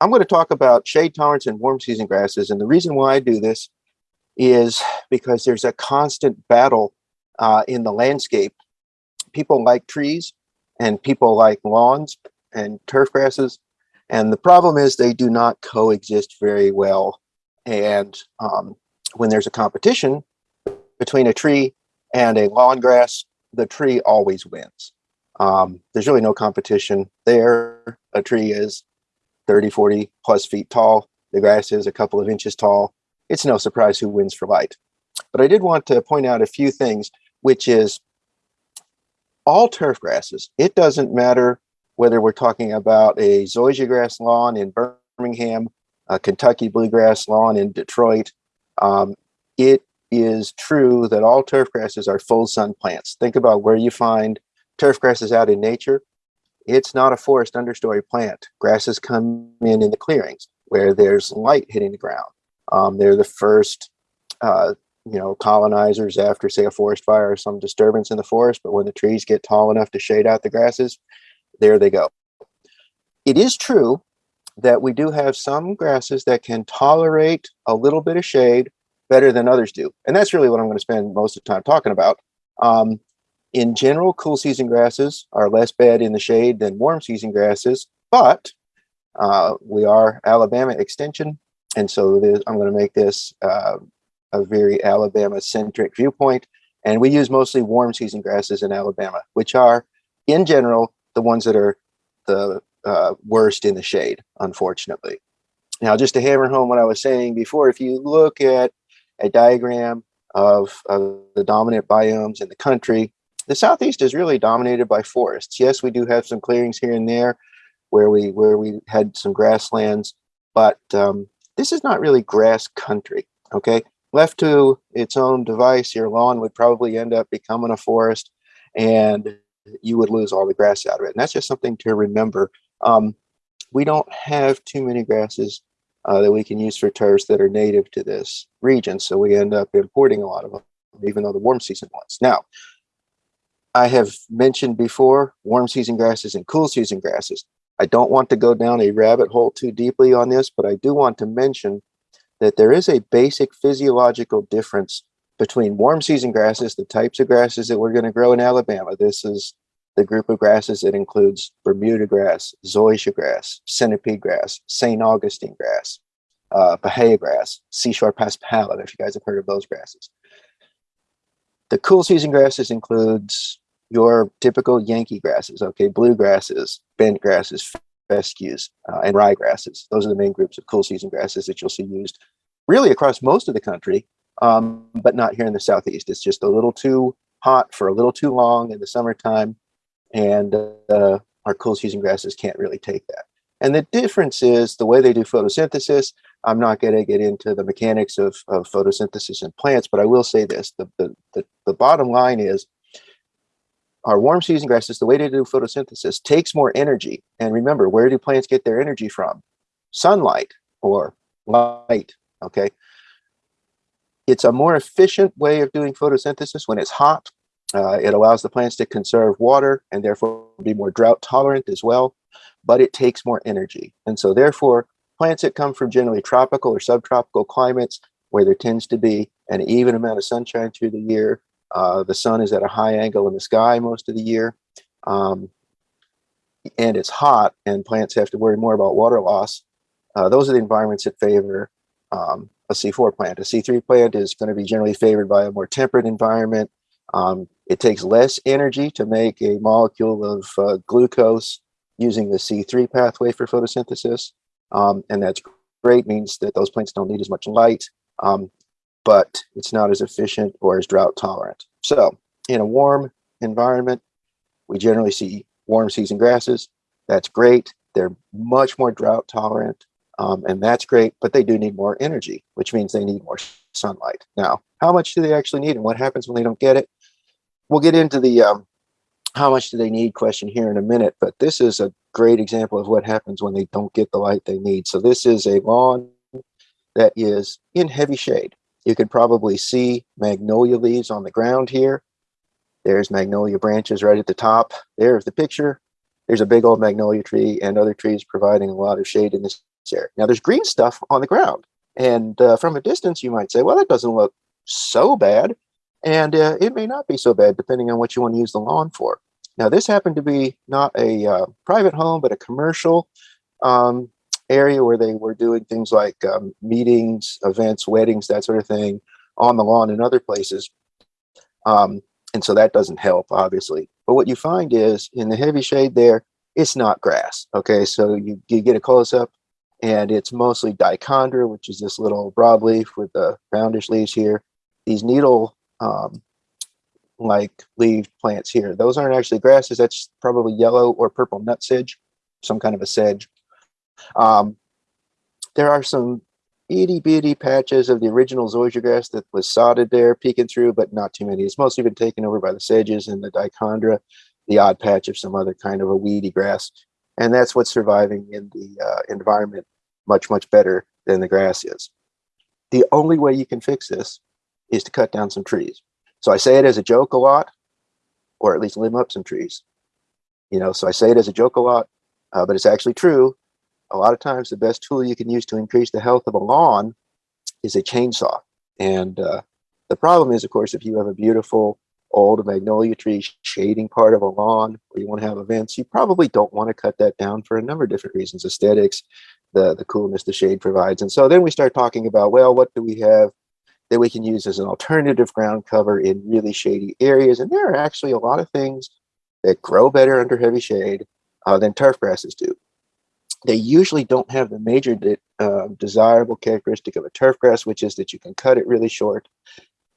I'm going to talk about shade tolerance and warm season grasses. And the reason why I do this is because there's a constant battle uh, in the landscape. People like trees and people like lawns and turf grasses. And the problem is they do not coexist very well. And um, when there's a competition between a tree and a lawn grass, the tree always wins. Um, there's really no competition there. A tree is 30, 40 plus feet tall. The grass is a couple of inches tall. It's no surprise who wins for light. But I did want to point out a few things, which is all turf grasses. It doesn't matter whether we're talking about a zoysia grass lawn in Birmingham, a Kentucky bluegrass lawn in Detroit. Um, it is true that all turf grasses are full sun plants. Think about where you find turf grasses out in nature. It's not a forest understory plant. Grasses come in in the clearings where there's light hitting the ground. Um, they're the first, uh, you know, colonizers after, say, a forest fire or some disturbance in the forest. But when the trees get tall enough to shade out the grasses, there they go. It is true that we do have some grasses that can tolerate a little bit of shade better than others do. And that's really what I'm going to spend most of the time talking about. Um, in general, cool season grasses are less bad in the shade than warm season grasses, but uh, we are Alabama extension. And so this, I'm going to make this uh, a very Alabama centric viewpoint. And we use mostly warm season grasses in Alabama, which are in general, the ones that are the uh, worst in the shade, unfortunately. Now, just to hammer home what I was saying before, if you look at a diagram of, of the dominant biomes in the country, the southeast is really dominated by forests. Yes, we do have some clearings here and there where we where we had some grasslands, but um, this is not really grass country. Okay, left to its own device, your lawn would probably end up becoming a forest, and you would lose all the grass out of it. And that's just something to remember. Um, we don't have too many grasses uh, that we can use for turfs that are native to this region, so we end up importing a lot of them, even though the warm season ones. Now, I have mentioned before, warm season grasses and cool season grasses. I don't want to go down a rabbit hole too deeply on this, but I do want to mention that there is a basic physiological difference between warm season grasses, the types of grasses that we're going to grow in Alabama. This is the group of grasses that includes Bermuda grass, zoysia grass, centipede grass, St. Augustine grass, uh, Bahia grass, seashore paspalum, if you guys have heard of those grasses. The cool season grasses includes your typical Yankee grasses, okay, blue grasses, bent grasses, fescues, uh, and ryegrasses. Those are the main groups of cool season grasses that you'll see used really across most of the country, um, but not here in the Southeast. It's just a little too hot for a little too long in the summertime, and uh, our cool season grasses can't really take that. And the difference is the way they do photosynthesis. I'm not going to get into the mechanics of, of photosynthesis in plants, but I will say this. The, the, the, the bottom line is our warm season grasses, the way to do photosynthesis takes more energy. And remember, where do plants get their energy from? Sunlight or light, okay? It's a more efficient way of doing photosynthesis when it's hot. Uh, it allows the plants to conserve water and therefore be more drought tolerant as well, but it takes more energy. And so therefore, plants that come from generally tropical or subtropical climates where there tends to be an even amount of sunshine through the year uh, the sun is at a high angle in the sky most of the year. Um, and it's hot and plants have to worry more about water loss. Uh, those are the environments that favor um, a C4 plant. A C3 plant is going to be generally favored by a more temperate environment. Um, it takes less energy to make a molecule of uh, glucose using the C3 pathway for photosynthesis. Um, and that's great, means that those plants don't need as much light. Um, but it's not as efficient or as drought tolerant. So in a warm environment, we generally see warm season grasses. That's great. They're much more drought tolerant, um, and that's great, but they do need more energy, which means they need more sunlight. Now, how much do they actually need and what happens when they don't get it? We'll get into the um, how much do they need question here in a minute, but this is a great example of what happens when they don't get the light they need. So this is a lawn that is in heavy shade. You can probably see magnolia leaves on the ground here. There's magnolia branches right at the top. There's the picture. there's a big old magnolia tree and other trees providing a lot of shade in this area. Now there's green stuff on the ground. And uh, from a distance, you might say, well, that doesn't look so bad. And uh, it may not be so bad depending on what you want to use the lawn for. Now, this happened to be not a uh, private home, but a commercial um, area where they were doing things like um, meetings, events, weddings, that sort of thing on the lawn and other places. Um, and so that doesn't help, obviously. But what you find is in the heavy shade there, it's not grass. Okay, so you, you get a close up and it's mostly dichondra, which is this little broadleaf with the roundish leaves here. These needle um, like leaf plants here, those aren't actually grasses. That's probably yellow or purple nut sedge, some kind of a sedge. Um, there are some itty bitty patches of the original zoysia grass that was sodded there, peeking through, but not too many. It's mostly been taken over by the sedges and the dichondra, the odd patch of some other kind of a weedy grass. And that's what's surviving in the uh, environment much, much better than the grass is. The only way you can fix this is to cut down some trees. So I say it as a joke a lot, or at least limb up some trees. You know, so I say it as a joke a lot, uh, but it's actually true. A lot of times the best tool you can use to increase the health of a lawn is a chainsaw. And uh, the problem is, of course, if you have a beautiful old magnolia tree shading part of a lawn or you want to have events, you probably don't want to cut that down for a number of different reasons, aesthetics, the, the coolness the shade provides. And so then we start talking about, well, what do we have that we can use as an alternative ground cover in really shady areas? And there are actually a lot of things that grow better under heavy shade uh, than turf grasses do. They usually don't have the major de uh, desirable characteristic of a turf grass, which is that you can cut it really short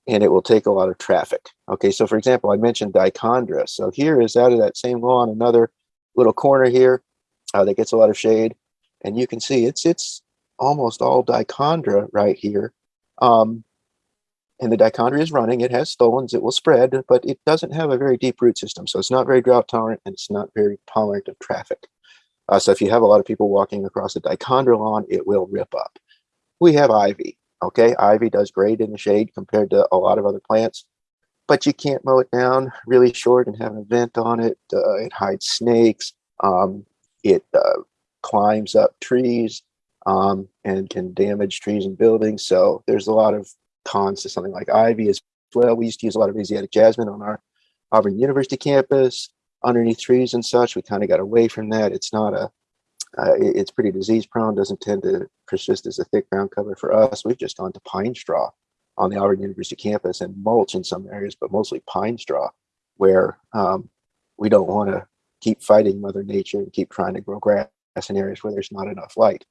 and it will take a lot of traffic. Okay, so for example, I mentioned dichondra. So here is out of that same lawn, another little corner here uh, that gets a lot of shade. And you can see it's it's almost all dichondra right here. Um, and the dichondra is running. It has stolons. It will spread, but it doesn't have a very deep root system. So it's not very drought tolerant and it's not very tolerant of traffic. Uh, so if you have a lot of people walking across a dichondra lawn, it will rip up. We have ivy. Okay, ivy does great in the shade compared to a lot of other plants, but you can't mow it down really short and have an event on it. Uh, it hides snakes. Um, it uh, climbs up trees um, and can damage trees and buildings. So there's a lot of cons to something like ivy as well. We used to use a lot of Asiatic jasmine on our Auburn University campus underneath trees and such. We kind of got away from that. It's not a uh, it, it's pretty disease prone, doesn't tend to persist as a thick ground cover for us. We've just gone to pine straw on the Auburn University campus and mulch in some areas, but mostly pine straw, where um, we don't want to keep fighting Mother Nature and keep trying to grow grass in areas where there's not enough light.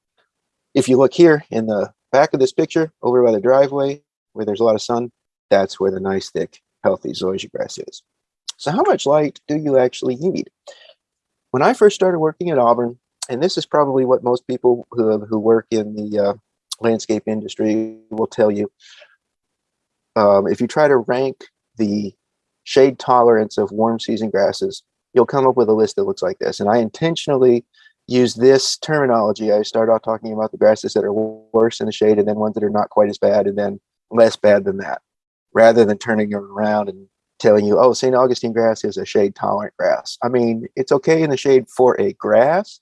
If you look here in the back of this picture, over by the driveway, where there's a lot of sun, that's where the nice, thick, healthy zoysia grass is. So how much light do you actually need? When I first started working at Auburn, and this is probably what most people who, who work in the uh, landscape industry will tell you. Um, if you try to rank the shade tolerance of warm season grasses, you'll come up with a list that looks like this. And I intentionally use this terminology. I start off talking about the grasses that are worse in the shade and then ones that are not quite as bad and then less bad than that, rather than turning it around and telling you, oh, St. Augustine grass is a shade tolerant grass. I mean, it's okay in the shade for a grass,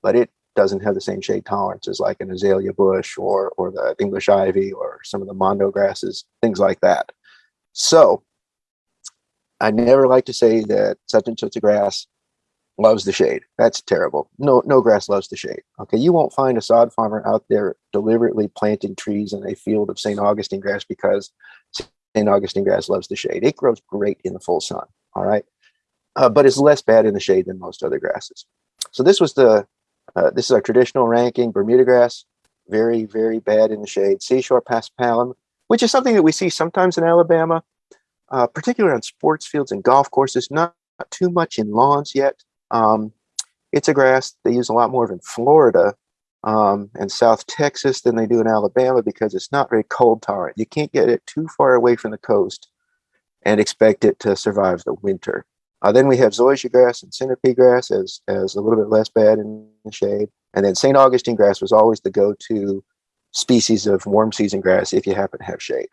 but it doesn't have the same shade tolerance as like an azalea bush or, or the English ivy or some of the mondo grasses, things like that. So I never like to say that such and such a grass loves the shade. That's terrible. No, no grass loves the shade. Okay, you won't find a sod farmer out there deliberately planting trees in a field of St. Augustine grass because. Augustine grass loves the shade. It grows great in the full sun. All right, uh, but it's less bad in the shade than most other grasses. So this was the uh, this is our traditional ranking. Bermuda grass, very, very bad in the shade. Seashore paspalum, which is something that we see sometimes in Alabama, uh, particularly on sports fields and golf courses, not, not too much in lawns yet. Um, it's a grass they use a lot more of in Florida um, and South Texas than they do in Alabama because it's not very cold tolerant. You can't get it too far away from the coast and expect it to survive the winter. Uh, then we have zoysia grass and centipede grass as, as a little bit less bad in the shade. And then St. Augustine grass was always the go-to species of warm season grass if you happen to have shade.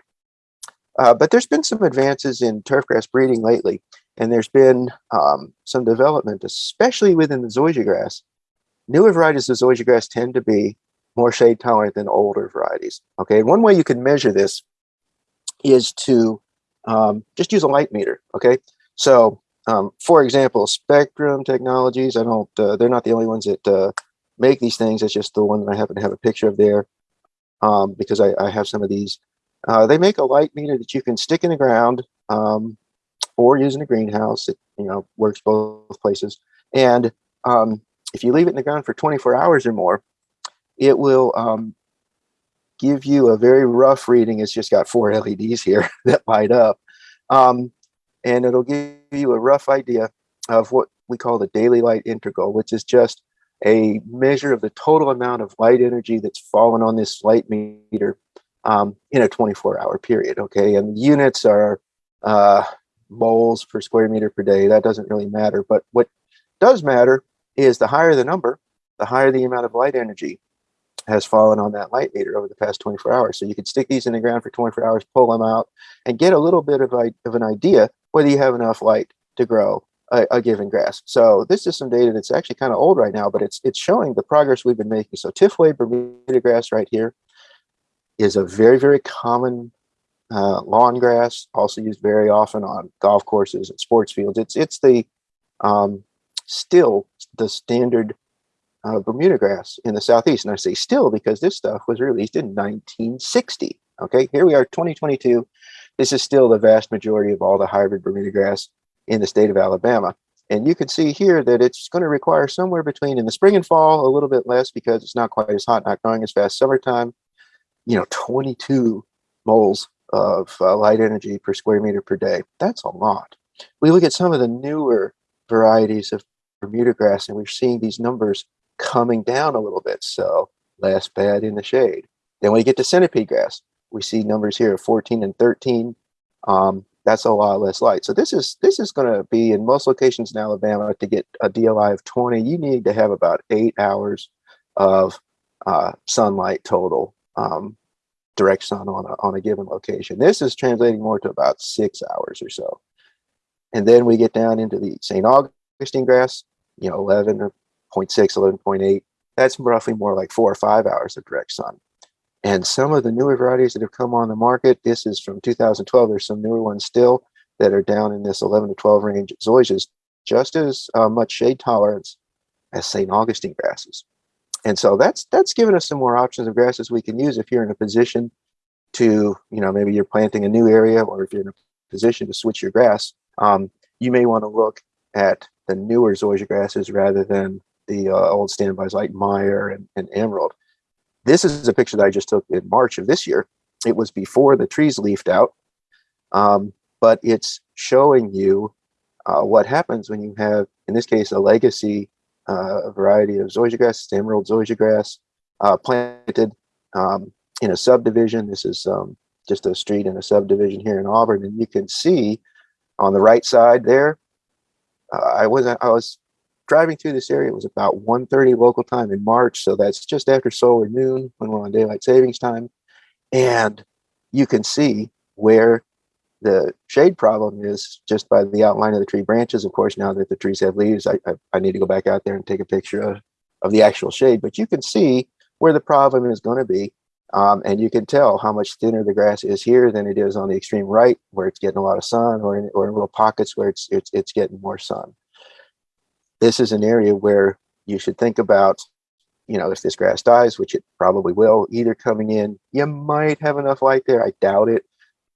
Uh, but there's been some advances in turf grass breeding lately. And there's been um, some development, especially within the zoysia grass. Newer varieties of zoysia grass tend to be more shade tolerant than older varieties. Okay, one way you can measure this is to um, just use a light meter. Okay, so um, for example, Spectrum Technologies. I don't. Uh, they're not the only ones that uh, make these things. It's just the one that I happen to have a picture of there um, because I, I, have some of these. Uh, they make a light meter that you can stick in the ground um, or use in a greenhouse. It you know works both places. And um, if you leave it in the ground for 24 hours or more, it will um, give you a very rough reading. It's just got four LEDs here that light up. Um, and it'll give you a rough idea of what we call the daily light integral, which is just a measure of the total amount of light energy that's fallen on this light meter um, in a 24 hour period. Okay, and units are uh, moles per square meter per day. That doesn't really matter. But what does matter is the higher the number, the higher the amount of light energy has fallen on that light meter over the past 24 hours. So you could stick these in the ground for 24 hours, pull them out, and get a little bit of, a, of an idea whether you have enough light to grow a, a, given grass. So this is some data that's actually kind of old right now, but it's it's showing the progress we've been making. So Tifway Bermuda grass right here is a very, very common uh, lawn grass, also used very often on golf courses and sports fields. It's it's the um, still the standard uh, Bermuda grass in the southeast. And I say still because this stuff was released in 1960. Okay, here we are, 2022. This is still the vast majority of all the hybrid Bermuda grass in the state of Alabama. And you can see here that it's going to require somewhere between in the spring and fall, a little bit less because it's not quite as hot, not growing as fast. Summertime, you know, 22 moles of uh, light energy per square meter per day. That's a lot. We look at some of the newer varieties of Bermuda grass and we're seeing these numbers coming down a little bit. So less bad in the shade. Then we get to centipede grass. We see numbers here of 14 and 13. Um, that's a lot less light. So this is this is going to be in most locations in Alabama to get a DLI of 20. You need to have about eight hours of uh, sunlight total, um, direct sun on a, on a given location. This is translating more to about six hours or so. And then we get down into the St. Augustine grass, you know, 11.6, 11.8. That's roughly more like four or five hours of direct sun. And some of the newer varieties that have come on the market, this is from 2012. There's some newer ones still that are down in this 11 to 12 range. Zoysias just as uh, much shade tolerance as St. Augustine grasses. And so that's that's given us some more options of grasses we can use if you're in a position to, you know, maybe you're planting a new area or if you're in a position to switch your grass, um, you may want to look at the newer zoysia grasses rather than the uh, old standbys like Meyer and, and Emerald. This is a picture that I just took in March of this year. It was before the trees leafed out, um, but it's showing you uh, what happens when you have, in this case, a legacy uh, variety of zoysia grass, emerald zoysia grass, uh, planted um, in a subdivision. This is um, just a street in a subdivision here in Auburn, and you can see on the right side there. I was I was driving through this area, it was about 1.30 local time in March. So that's just after solar noon when we're on daylight savings time. And you can see where the shade problem is just by the outline of the tree branches. Of course, now that the trees have leaves, I, I, I need to go back out there and take a picture of, of the actual shade. But you can see where the problem is going to be. Um, and you can tell how much thinner the grass is here than it is on the extreme right, where it's getting a lot of sun, or in, or in little pockets where it's, it's, it's getting more sun this is an area where you should think about, you know, if this grass dies, which it probably will, either coming in, you might have enough light there, I doubt it,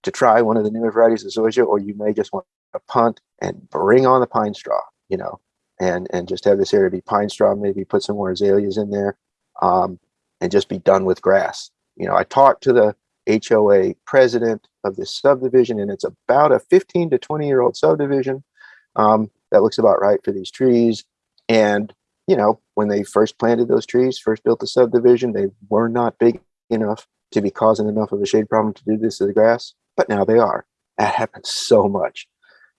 to try one of the newer varieties of zoysia, or you may just want to punt and bring on the pine straw, you know, and, and just have this area be pine straw, maybe put some more azaleas in there, um, and just be done with grass. You know, I talked to the HOA president of this subdivision, and it's about a 15 to 20 year old subdivision. Um, that looks about right for these trees. And, you know, when they first planted those trees, first built the subdivision, they were not big enough to be causing enough of a shade problem to do this to the grass, but now they are. That happens so much.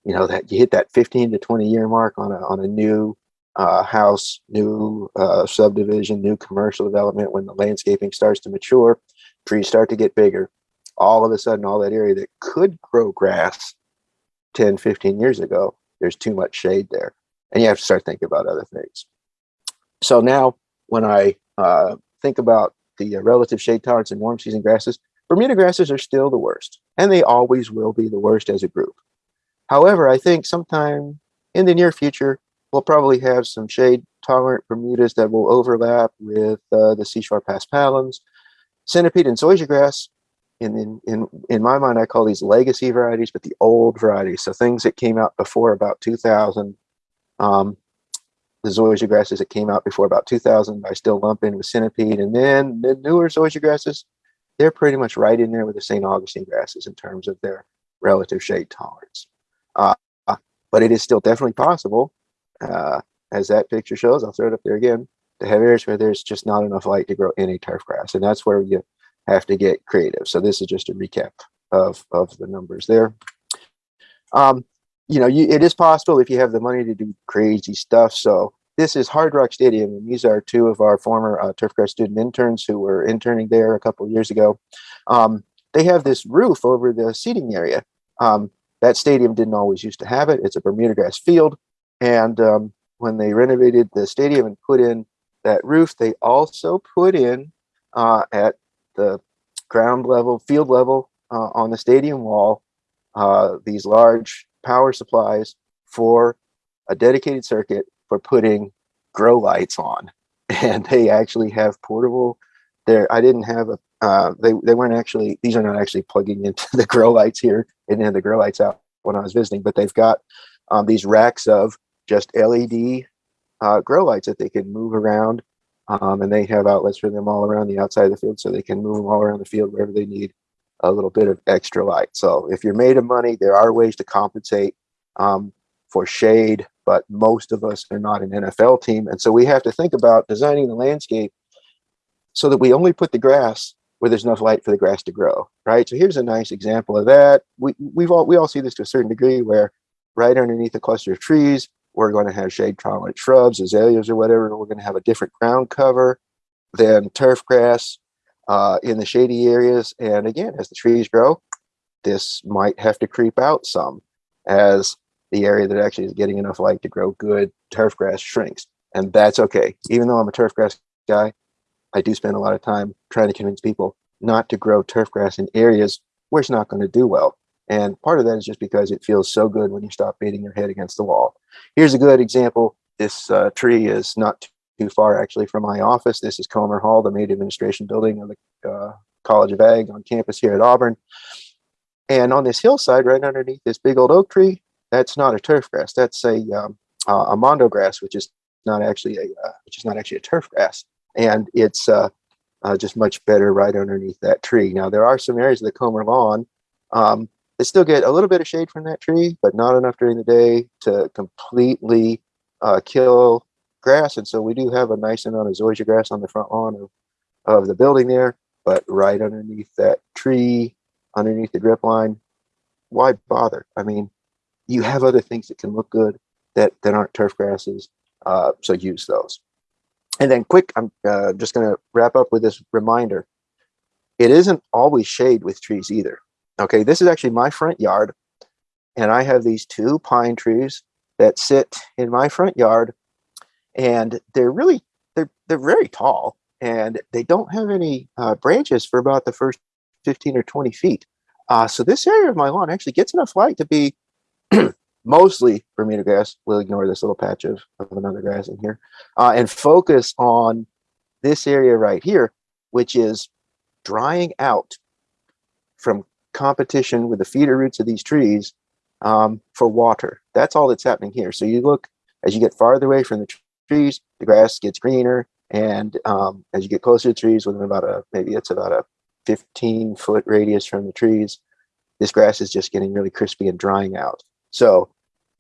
You know, that you hit that 15 to 20 year mark on a, on a new uh, house, new uh, subdivision, new commercial development, when the landscaping starts to mature, trees start to get bigger. All of a sudden, all that area that could grow grass 10, 15 years ago there's too much shade there. And you have to start thinking about other things. So now when I uh, think about the uh, relative shade tolerance in warm season grasses, Bermuda grasses are still the worst, and they always will be the worst as a group. However, I think sometime in the near future, we'll probably have some shade tolerant Bermudas that will overlap with uh, the seashore paspalums. Centipede and zoysia grass, in, in, in, in my mind, I call these legacy varieties, but the old varieties. So things that came out before about 2000. Um, the zoysia grasses that came out before about 2000, I still lump in with centipede. And then the newer zoysia grasses, they're pretty much right in there with the St. Augustine grasses in terms of their relative shade tolerance. Uh, but it is still definitely possible, uh, as that picture shows, I'll throw it up there again, to have areas where there's just not enough light to grow any turf grass. And that's where you have to get creative. So this is just a recap of, of the numbers there. Um, you know, you, it is possible if you have the money to do crazy stuff. So this is Hard Rock Stadium, and these are two of our former uh, Turfgrass student interns who were interning there a couple years ago. Um, they have this roof over the seating area. Um, that stadium didn't always used to have it. It's a Bermuda grass field. And um, when they renovated the stadium and put in that roof, they also put in uh, at the ground level, field level uh, on the stadium wall, uh, these large power supplies for a dedicated circuit for putting grow lights on. And they actually have portable there. I didn't have a, uh, they, they weren't actually, these are not actually plugging into the grow lights here and then the grow lights out when I was visiting, but they've got um, these racks of just LED uh, grow lights that they can move around. Um, and they have outlets for them all around the outside of the field so they can move them all around the field wherever they need a little bit of extra light. So if you're made of money, there are ways to compensate um, for shade, but most of us are not an NFL team. And so we have to think about designing the landscape so that we only put the grass where there's enough light for the grass to grow, right? So here's a nice example of that. We, we've all, we all see this to a certain degree where right underneath a cluster of trees, we're going to have shade tolerant shrubs, azaleas or whatever. We're going to have a different ground cover than turf grass uh, in the shady areas. And again, as the trees grow, this might have to creep out some as the area that actually is getting enough light to grow good turf grass shrinks. And that's okay. Even though I'm a turf grass guy, I do spend a lot of time trying to convince people not to grow turf grass in areas where it's not going to do well. And part of that is just because it feels so good when you stop beating your head against the wall. Here's a good example. This uh, tree is not too far actually from my office. This is Comer Hall, the main administration building of the uh, College of Ag on campus here at Auburn. And on this hillside, right underneath this big old oak tree, that's not a turf grass. That's a um, uh, a mondo grass, which is not actually a uh, which is not actually a turf grass, and it's uh, uh, just much better right underneath that tree. Now there are some areas of the Comer lawn um, that still get a little bit of shade from that tree, but not enough during the day to completely uh, kill grass. And so we do have a nice amount of zoysia grass on the front lawn of, of the building there, but right underneath that tree, underneath the drip line, why bother? I mean, you have other things that can look good that, that aren't turf grasses, uh, so use those. And then quick, I'm uh, just gonna wrap up with this reminder. It isn't always shade with trees either. Okay, this is actually my front yard, and I have these two pine trees that sit in my front yard and they're really they're they're very tall and they don't have any uh, branches for about the first 15 or 20 feet uh, so this area of my lawn actually gets enough light to be mostly Bermuda grass. We'll ignore this little patch of, of another grass in here uh, and focus on this area right here, which is drying out from competition with the feeder roots of these trees um, for water. That's all that's happening here. So you look as you get farther away from the trees, the grass gets greener. And um, as you get closer to trees, within about a, maybe it's about a 15 foot radius from the trees, this grass is just getting really crispy and drying out. So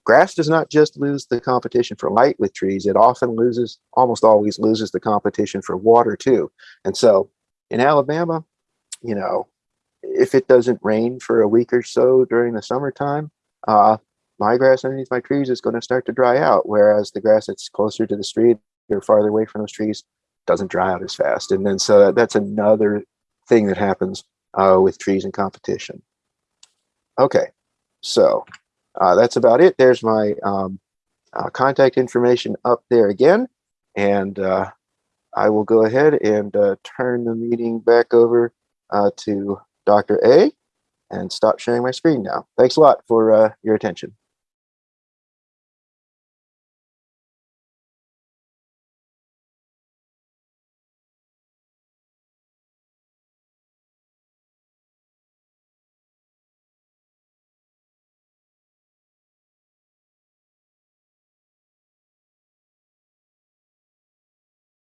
grass does not just lose the competition for light with trees, it often loses, almost always loses the competition for water too. And so in Alabama, you know, if it doesn't rain for a week or so during the summertime, uh, my grass underneath my trees is going to start to dry out, whereas the grass that's closer to the street or farther away from those trees doesn't dry out as fast. And then so that's another thing that happens uh, with trees in competition. Okay, so uh, that's about it. There's my um, uh, contact information up there again. And uh, I will go ahead and uh, turn the meeting back over uh, to Dr. A and stop sharing my screen now. Thanks a lot for uh, your attention.